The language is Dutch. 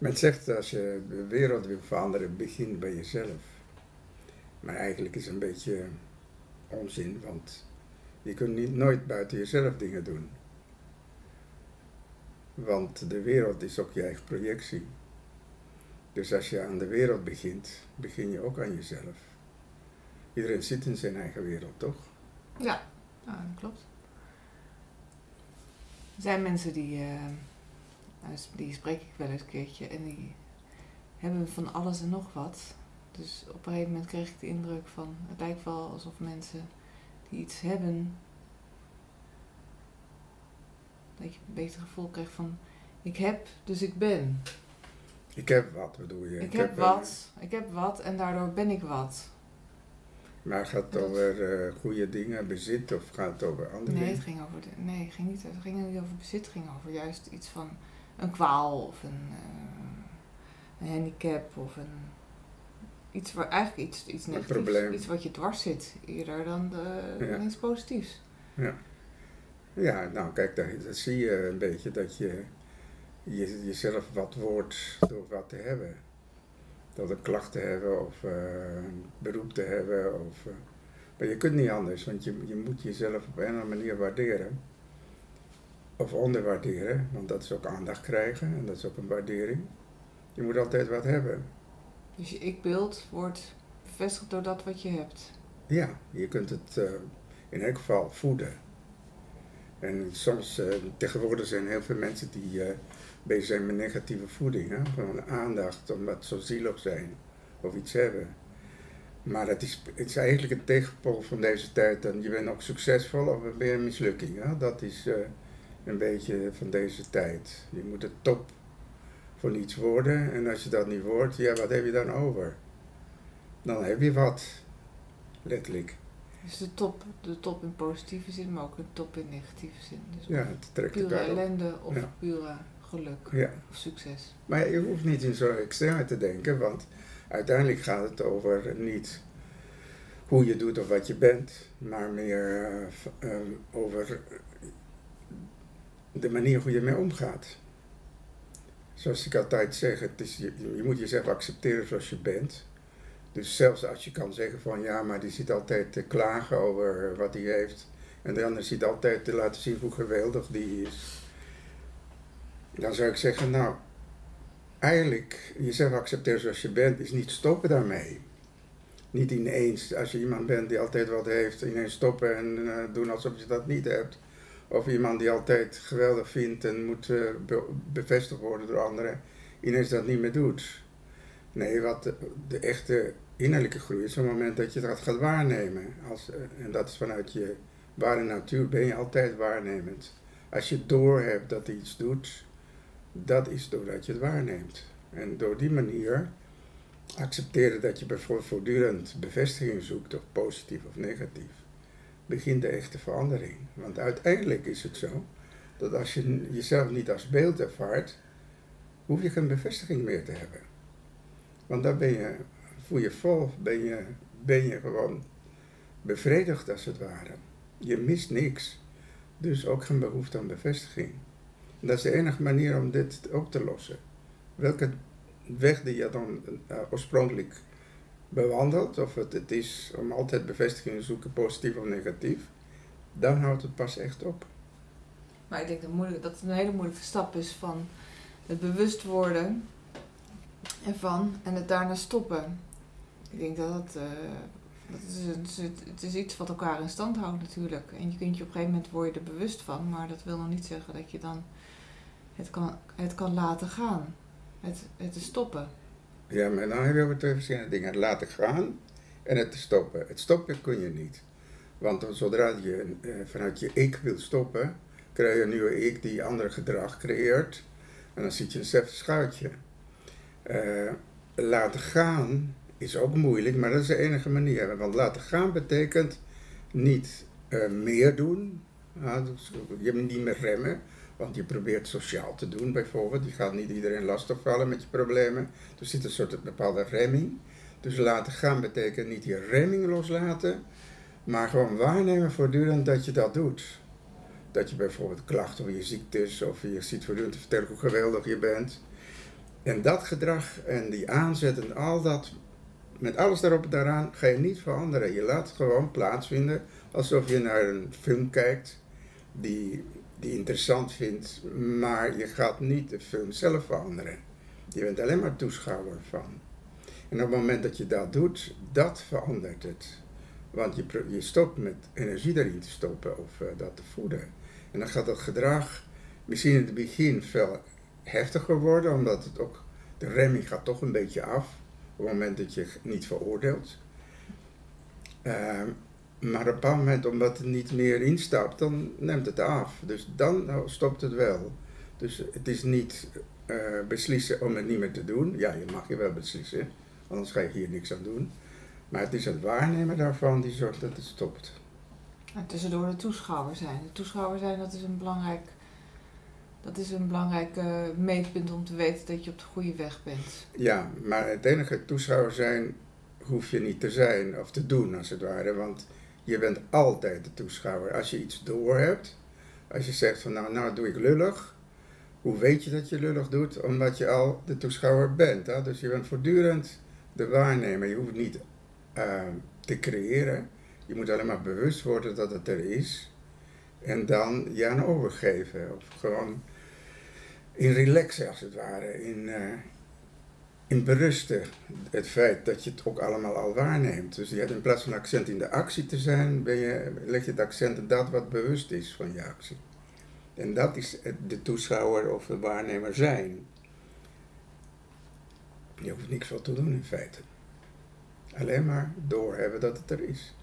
Men zegt als je de wereld wil veranderen, begin bij jezelf. Maar eigenlijk is het een beetje onzin, want je kunt niet, nooit buiten jezelf dingen doen. Want de wereld is ook je eigen projectie. Dus als je aan de wereld begint, begin je ook aan jezelf. Iedereen zit in zijn eigen wereld, toch? Ja, ja dat klopt. Er zijn mensen die, eh, nou, die spreek ik wel eens een keertje en die hebben van alles en nog wat. Dus op een gegeven moment kreeg ik de indruk van, het lijkt wel alsof mensen die iets hebben, dat je een beter gevoel krijgt van, ik heb, dus ik ben. Ik heb wat, bedoel je? Ik, heb, wat, ik heb wat en daardoor ben ik wat. Maar gaat het Dat- over eh, goede dingen, bezit of gaat het over andere Nee, het dingen? ging over, de, nee, het ging niet, het ging niet over bezit, het ging over juist iets van een kwaal of een, eh, een handicap of een, iets waar eigenlijk iets, iets negatiefs, iets wat je dwars zit, eerder dan, de, Ja. dan iets positiefs. Ja, nou kijk, daar, daar zie je een beetje dat je, je jezelf wat wordt door wat te hebben. Door een klacht te hebben of eh, een beroep te hebben. Of, eh, maar je kunt niet anders, want je, je moet jezelf op een of andere manier waarderen. Of onderwaarderen, want dat is ook aandacht krijgen en dat is ook een waardering. Je moet altijd wat hebben. Dus je ik-beeld wordt bevestigd door dat wat je hebt. Ja, je kunt het eh, in elk geval voeden. En soms, eh, tegenwoordig zijn heel veel mensen die eh, bezig zijn met negatieve voeding. Hè? Gewoon aandacht, omdat ze zo zielig zijn of iets hebben. Maar het is, het is eigenlijk een tegenpol van deze tijd. En je bent ook succesvol of ben je een mislukking. Hè? Dat is een beetje van deze tijd. Je moet de top van iets worden. En als je dat niet wordt, ja, wat heb je dan over? Dan heb je wat. Letterlijk. Dus de top, de top in positieve zin, maar ook een top in negatieve zin. Dus Ja, het trekt pure ellende of Ja. pure geluk Ja. of succes. Maar je hoeft niet in zo'n extreme te denken, want uiteindelijk gaat het over niet hoe je doet of wat je bent, maar meer eh, ehm, over de manier hoe je mee omgaat. Zoals ik altijd zeg, het is, je, je moet jezelf accepteren zoals je bent. Dus zelfs als je kan zeggen van ja, maar die zit altijd te klagen over wat hij heeft. En de ander zit altijd te laten zien hoe geweldig die is. Dan zou ik zeggen, nou, eigenlijk jezelf accepteren zoals je bent, is niet stoppen daarmee. Niet ineens, als je iemand bent die altijd wat heeft, ineens stoppen en eh, doen alsof je dat niet hebt. Of iemand die altijd geweldig vindt en moet eh, be- bevestigd worden door anderen, ineens dat niet meer doet. Nee, wat de, echte innerlijke groei is op het moment dat je dat gaat waarnemen. Als, eh, en dat is vanuit je ware natuur, ben je altijd waarnemend. Als je doorhebt dat iets doet, dat is doordat je het waarneemt. En door die manier accepteren dat je bijvoorbeeld voortdurend bevestiging zoekt, of positief of negatief, begint de echte verandering. Want uiteindelijk is het zo dat als je jezelf niet als beeld ervaart, hoef je geen bevestiging meer te hebben. Want dan ben je, voel je vol, ben je, ben je gewoon bevredigd als het ware. Je mist niks, dus ook geen behoefte aan bevestiging. Dat is de enige manier om dit op te lossen. Welke weg die je dan eh, oorspronkelijk bewandelt, of het, het is om altijd bevestiging te zoeken, positief of negatief, dan houdt het pas echt op. Maar ik denk dat, moeilijk, dat het een hele moeilijke stap is van het bewust worden ervan en het daarna stoppen. Ik denk dat eh, dat is, het is- het is iets wat elkaar in stand houdt natuurlijk. En je kunt je op een gegeven moment word je er bewust van, maar dat wil nog niet zeggen dat je dan het kan, het kan laten gaan. Het, het te stoppen. Ja, maar dan heb je over twee verschillende dingen. Het laten gaan en het stoppen. Het stoppen kun je niet. Want zodra je eh, vanuit je ik wil stoppen, krijg je een nieuwe ik die ander gedrag creëert. En dan zit je in hetzelfde schuitje. Eh, laten gaan is ook moeilijk, maar dat is de enige manier. Want laten gaan betekent niet eh, meer doen. Dus je moet niet meer remmen. Want je probeert sociaal te doen bijvoorbeeld. Je gaat niet iedereen lastigvallen met je problemen. Er zit een soort bepaalde remming. Dus laten gaan betekent niet je remming loslaten. Maar gewoon waarnemen voortdurend dat je dat doet. Dat je bijvoorbeeld klacht over je ziektes of je ziet voortdurend te vertellen hoe geweldig je bent. En dat gedrag en die aanzet en al dat, met alles daarop en daaraan, ga je niet veranderen. Je laat het gewoon plaatsvinden alsof je naar een film kijkt die, die interessant vindt, maar je gaat niet de film zelf veranderen. Je bent alleen maar toeschouwer van. En op het moment dat je dat doet, dat verandert het. Want je, je stopt met energie erin te stoppen of uh, dat te voeden. En dan gaat dat gedrag misschien in het begin veel heftiger worden, omdat het ook, de remming gaat toch een beetje af op het moment dat je niet veroordeelt. Uh, maar op een bepaald moment, omdat het niet meer instapt, dan neemt het af. Dus dan stopt het wel. Dus het is niet uh, beslissen om het niet meer te doen. Ja, je mag je wel beslissen, anders ga je hier niks aan doen. Maar het is het waarnemen daarvan die zorgt dat het stopt. En tussendoor de toeschouwer zijn. De toeschouwer zijn, dat is een belangrijk, dat is een belangrijk uh, meetpunt om te weten dat je op de goede weg bent. Ja, maar het enige toeschouwer zijn hoef je niet te zijn of te doen als het ware. Want je bent altijd de toeschouwer. Als je iets door hebt, als je zegt van nou, nou doe ik lullig. Hoe weet je dat je lullig doet? Omdat je al de toeschouwer bent. Hè? Dus je bent voortdurend de waarnemer. Je hoeft niet uh, te creëren. Je moet alleen maar bewust worden dat het er is. En dan je aan overgeven. Of gewoon in relaxen als het ware. In, uh, in berusten. Het feit dat je het ook allemaal al waarneemt. Dus je hebt in plaats van accent in de actie te zijn, ben je, leg je het accent op dat wat bewust is van je actie. En dat is de toeschouwer of de waarnemer zijn. Je hoeft niks wat te doen in feite. Alleen maar doorhebben dat het er is.